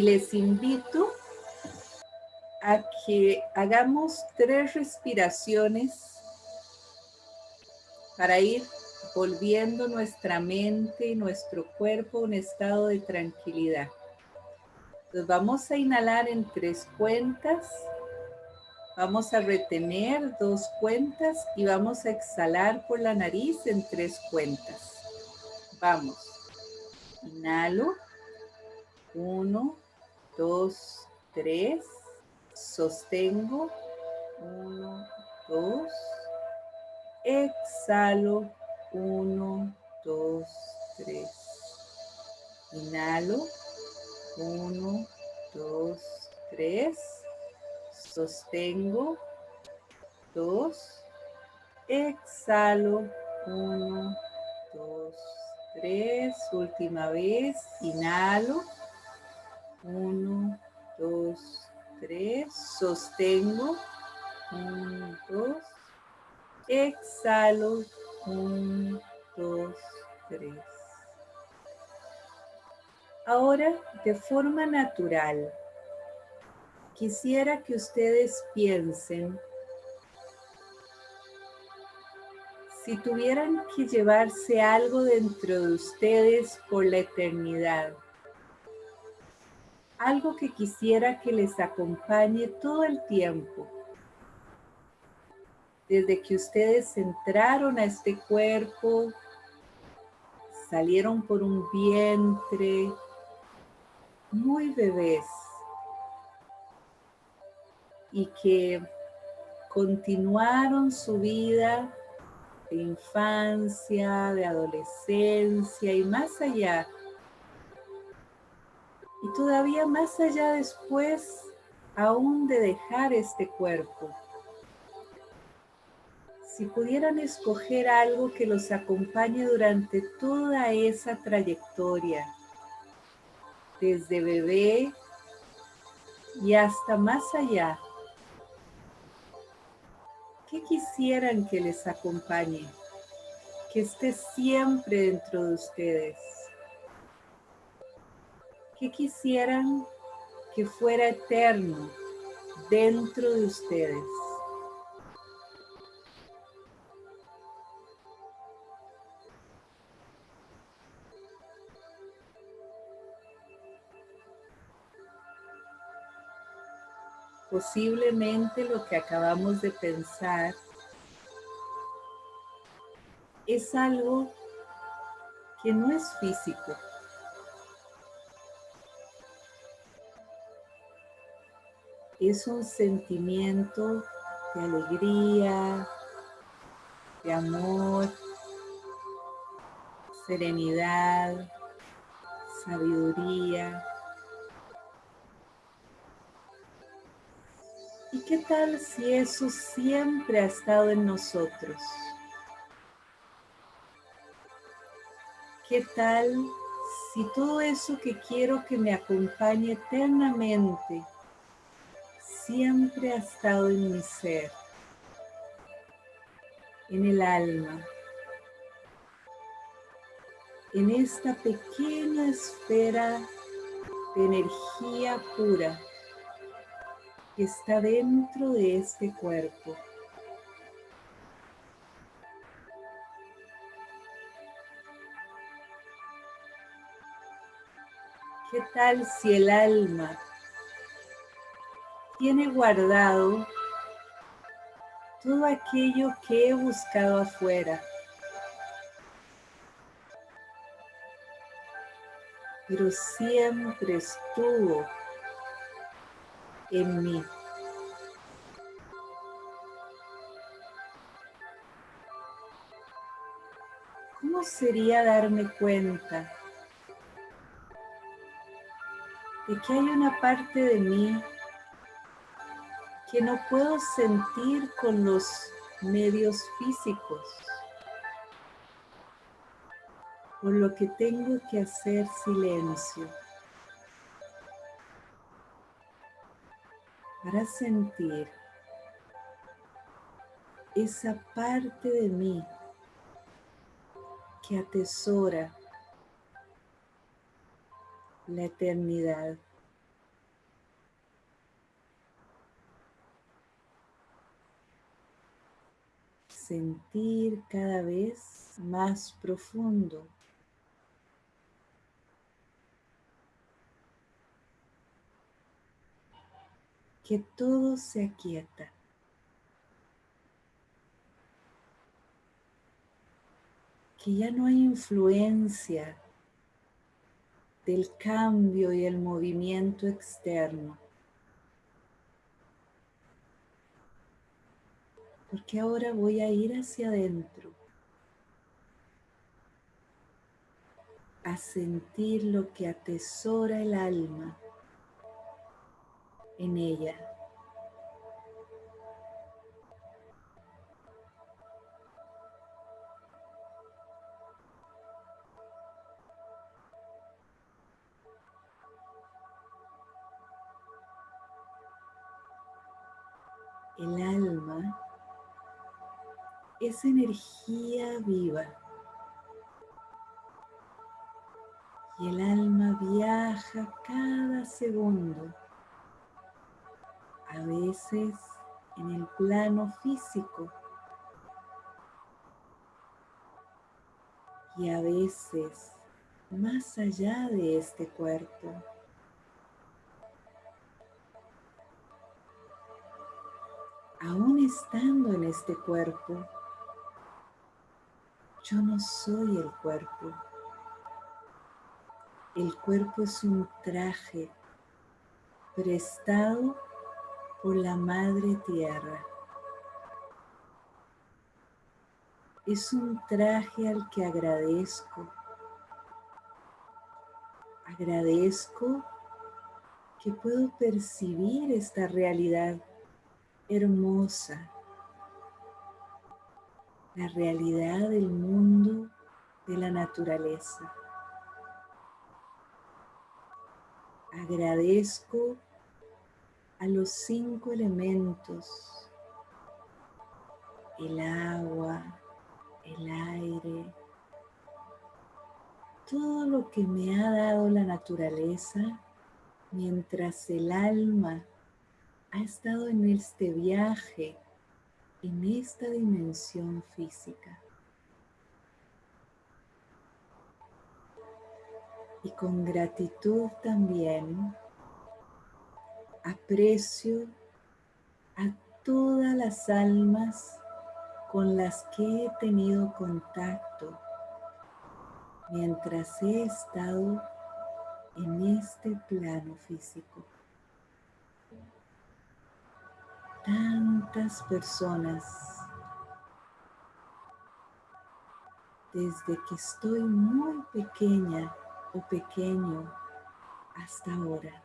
Y les invito a que hagamos tres respiraciones para ir volviendo nuestra mente y nuestro cuerpo a un estado de tranquilidad. Entonces vamos a inhalar en tres cuentas, vamos a retener dos cuentas y vamos a exhalar por la nariz en tres cuentas. Vamos, inhalo, uno, dos, tres, sostengo, uno, dos, exhalo, uno, dos, tres. Inhalo. Uno, dos, tres. Sostengo. Dos. Exhalo. Uno, dos, tres. Última vez. Inhalo. Uno, dos, tres. Sostengo. Uno, dos. Exhalo. Un, dos, tres. Ahora, de forma natural, quisiera que ustedes piensen si tuvieran que llevarse algo dentro de ustedes por la eternidad, algo que quisiera que les acompañe todo el tiempo, desde que ustedes entraron a este cuerpo, salieron por un vientre, muy bebés, y que continuaron su vida de infancia, de adolescencia y más allá. Y todavía más allá después aún de dejar este cuerpo si pudieran escoger algo que los acompañe durante toda esa trayectoria, desde bebé y hasta más allá, ¿qué quisieran que les acompañe? Que esté siempre dentro de ustedes. ¿Qué quisieran que fuera eterno dentro de ustedes? posiblemente lo que acabamos de pensar es algo que no es físico. Es un sentimiento de alegría, de amor, serenidad, sabiduría, ¿Y qué tal si eso siempre ha estado en nosotros? ¿Qué tal si todo eso que quiero que me acompañe eternamente siempre ha estado en mi ser, en el alma, en esta pequeña esfera de energía pura? está dentro de este cuerpo. ¿Qué tal si el alma tiene guardado todo aquello que he buscado afuera? Pero siempre estuvo en mí. ¿Cómo sería darme cuenta de que hay una parte de mí que no puedo sentir con los medios físicos? Por lo que tengo que hacer silencio. para sentir esa parte de mí que atesora la eternidad, sentir cada vez más profundo. Que todo se aquieta. Que ya no hay influencia del cambio y el movimiento externo. Porque ahora voy a ir hacia adentro. A sentir lo que atesora el alma en ella. El alma es energía viva. Y el alma viaja cada segundo, a veces en el plano físico y a veces más allá de este cuerpo. Aún estando en este cuerpo, yo no soy el cuerpo. El cuerpo es un traje prestado por la Madre Tierra. Es un traje al que agradezco. Agradezco que puedo percibir esta realidad hermosa la realidad del mundo de la naturaleza. Agradezco a los cinco elementos, el agua, el aire, todo lo que me ha dado la naturaleza mientras el alma ha estado en este viaje en esta dimensión física. Y con gratitud también aprecio a todas las almas con las que he tenido contacto mientras he estado en este plano físico. Tantas personas desde que estoy muy pequeña o pequeño hasta ahora.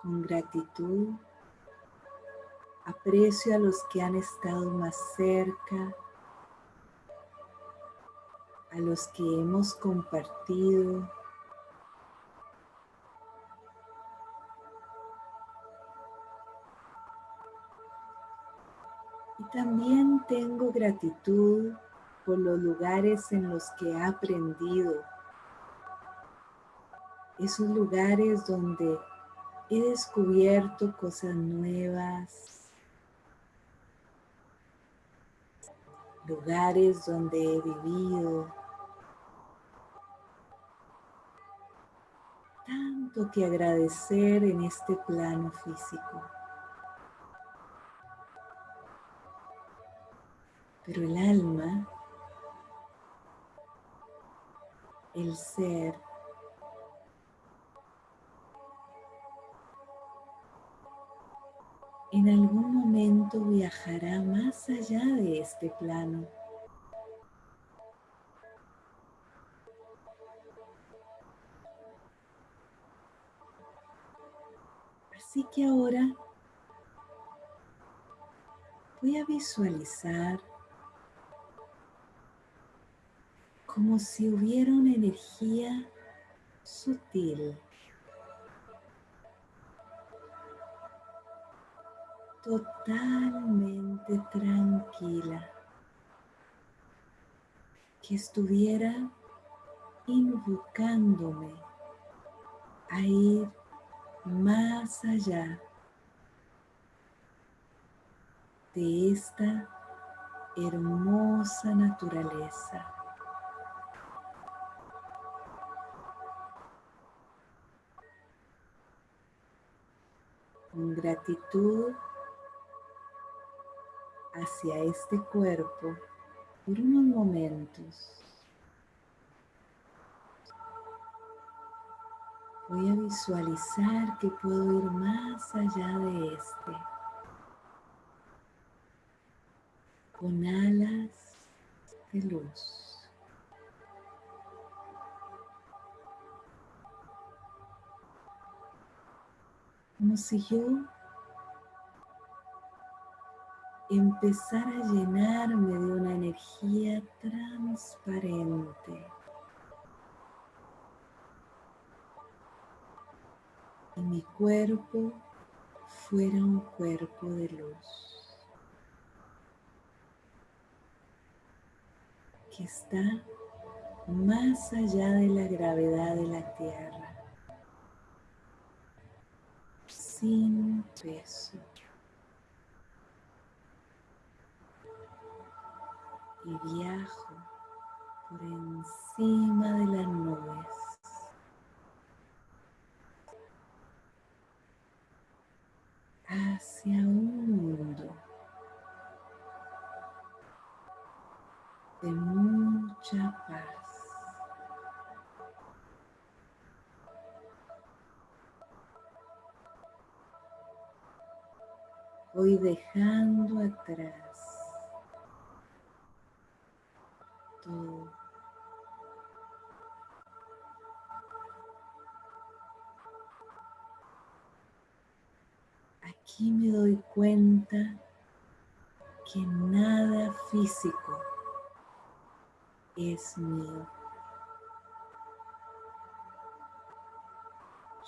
Con gratitud aprecio a los que han estado más cerca, a los que hemos compartido También tengo gratitud por los lugares en los que he aprendido. Esos lugares donde he descubierto cosas nuevas. Lugares donde he vivido. Tanto que agradecer en este plano físico. Pero el alma, el ser, en algún momento viajará más allá de este plano. Así que ahora voy a visualizar como si hubiera una energía sutil, totalmente tranquila, que estuviera invocándome a ir más allá de esta hermosa naturaleza. Gratitud hacia este cuerpo por unos momentos. Voy a visualizar que puedo ir más allá de este. Con alas de luz. Como si yo empezara a llenarme de una energía transparente. y mi cuerpo fuera un cuerpo de luz. Que está más allá de la gravedad de la tierra, sin peso. Y viajo por encima de las nubes. hacia un mundo de mucha paz. Voy dejando atrás todo aquí me doy cuenta que nada físico es mío.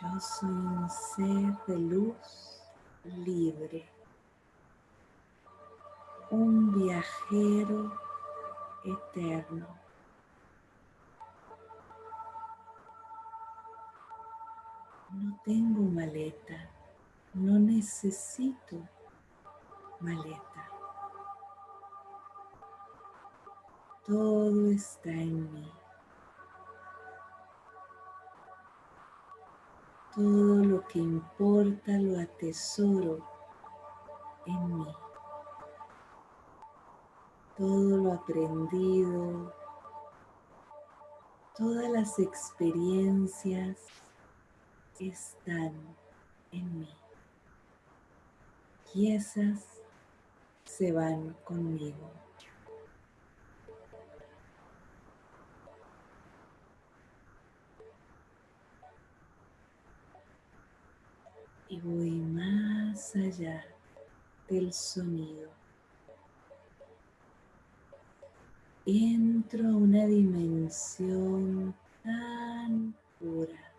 Yo soy un ser de luz libre, un viajero eterno. No tengo maleta no necesito maleta. Todo está en mí. Todo lo que importa lo atesoro en mí. Todo lo aprendido, todas las experiencias están en mí y esas se van conmigo. Y voy más allá del sonido. Entro a una dimensión tan pura,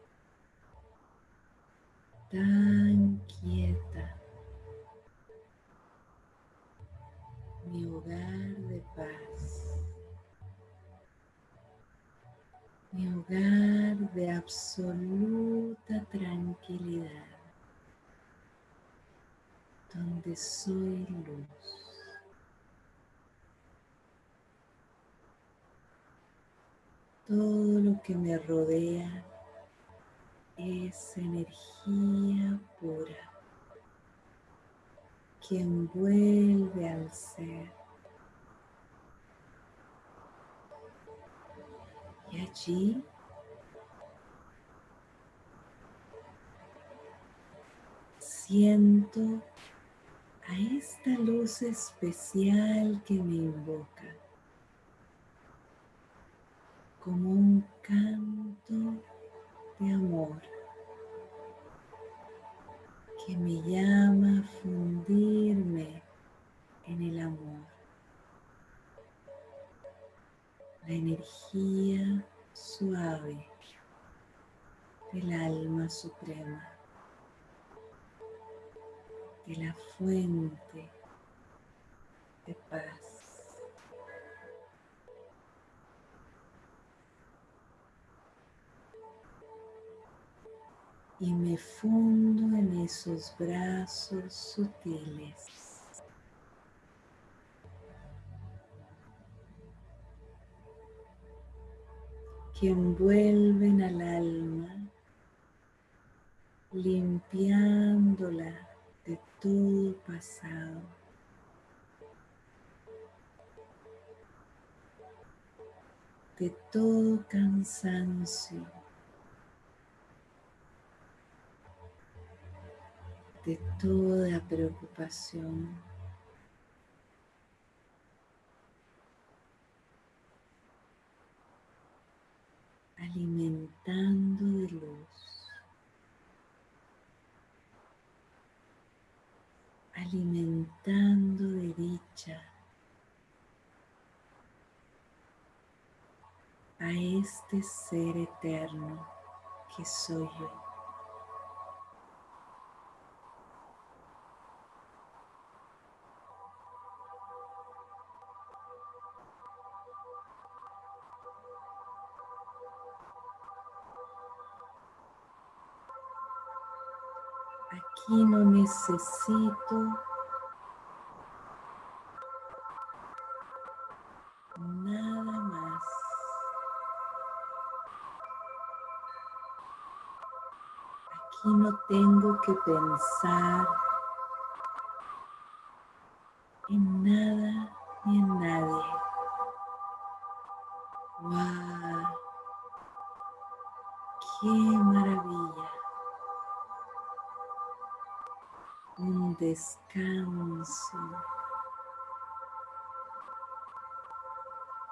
tan quieta mi hogar de paz, mi hogar de absoluta tranquilidad, donde soy luz. Todo lo que me rodea es energía pura que envuelve al ser. Y allí siento a esta luz especial que me invoca como un canto de amor que me llama a fundirme en el amor. La energía suave del alma suprema, de la fuente de paz. Y me fundo en esos brazos sutiles. que envuelven al alma, limpiándola de todo pasado. de todo cansancio, de toda preocupación. alimentando de luz, alimentando de dicha a este ser eterno que soy yo. Necesito nada más. Aquí no tengo que pensar en nada ni en nadie. ¡Wow! ¡Qué maravilla! Descanso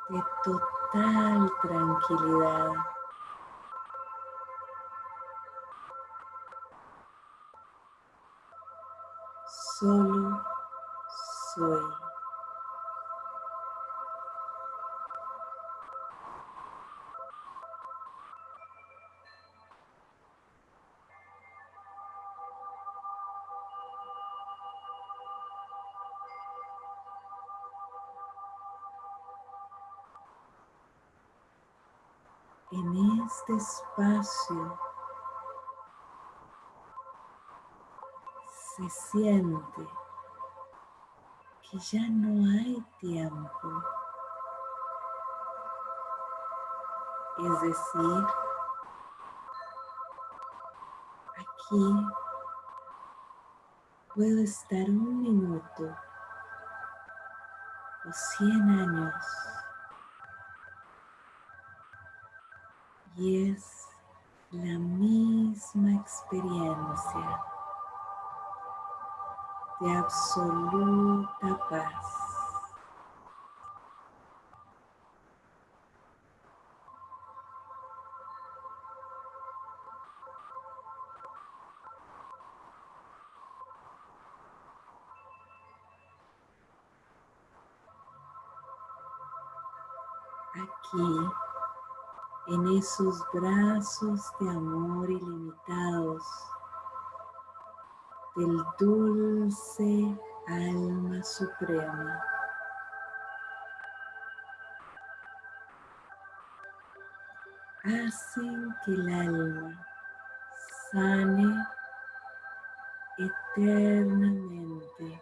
de total tranquilidad. Solo soy. En este espacio se siente que ya no hay tiempo. Es decir, aquí puedo estar un minuto o cien años y es la misma experiencia de absoluta paz. En esos brazos de amor ilimitados del dulce alma suprema. Hacen que el alma sane eternamente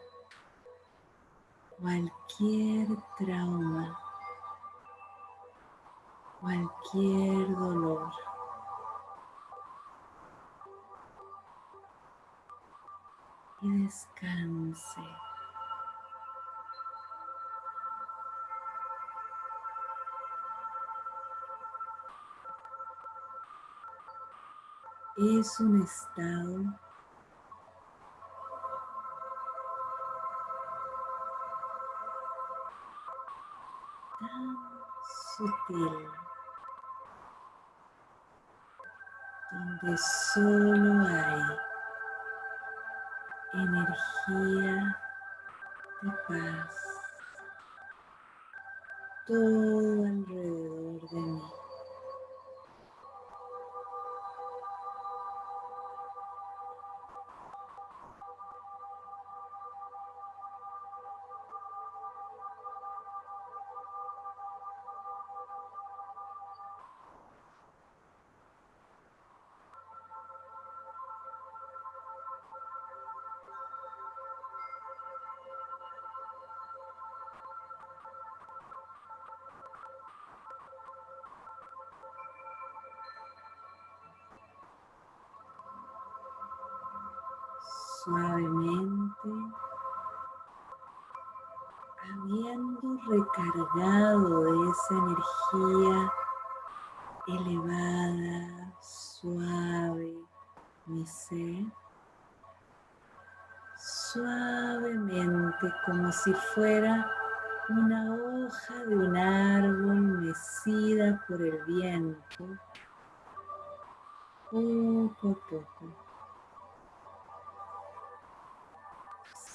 cualquier trauma cualquier dolor. Y descanse. Es un estado tan sutil donde solo hay energía de paz todo alrededor de mí. Suavemente, habiendo recargado de esa energía elevada, suave, mi ser, suavemente como si fuera una hoja de un árbol mecida por el viento, poco a poco.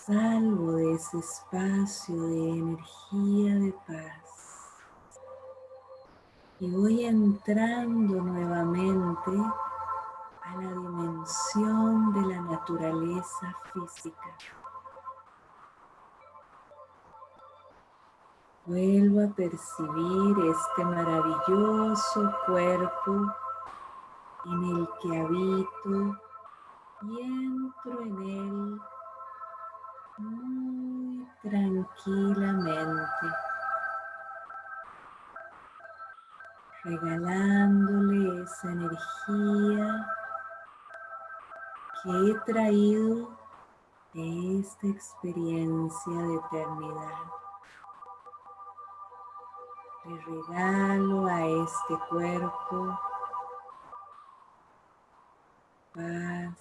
Salgo de ese espacio de energía de paz y voy entrando nuevamente a la dimensión de la naturaleza física. Vuelvo a percibir este maravilloso cuerpo en el que habito y entro en él muy tranquilamente, regalándole esa energía que he traído de esta experiencia de eternidad. Le regalo a este cuerpo paz,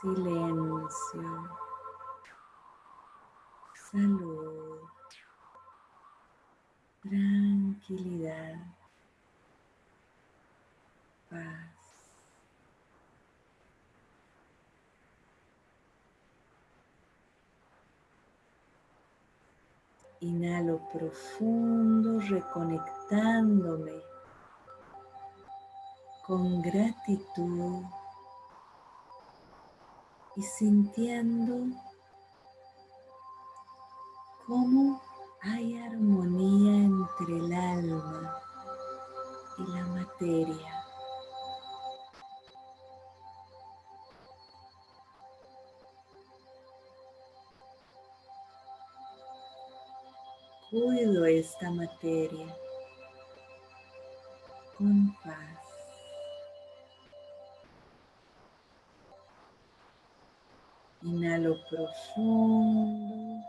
silencio, salud, tranquilidad, paz. Inhalo profundo, reconectándome con gratitud y sintiendo cómo hay armonía entre el alma y la materia. Cuido esta materia con paz. Inhalo profundo,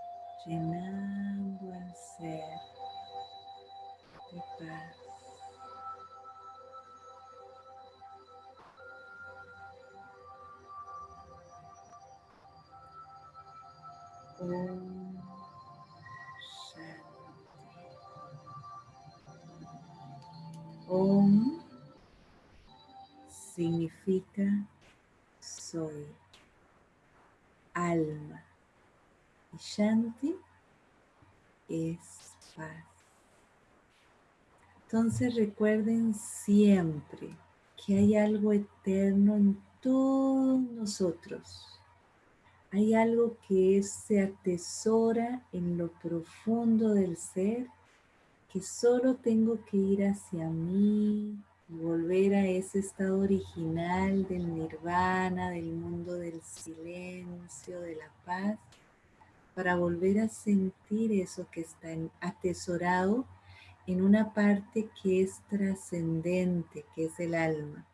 llenando el ser de paz. Om Shanti. Om significa soy alma. Y Shanti es paz. Entonces recuerden siempre que hay algo eterno en todos nosotros. Hay algo que se atesora en lo profundo del ser, que solo tengo que ir hacia mí, volver a ese estado original del nirvana, del mundo del silencio, de la paz, para volver a sentir eso que está atesorado en una parte que es trascendente, que es el alma.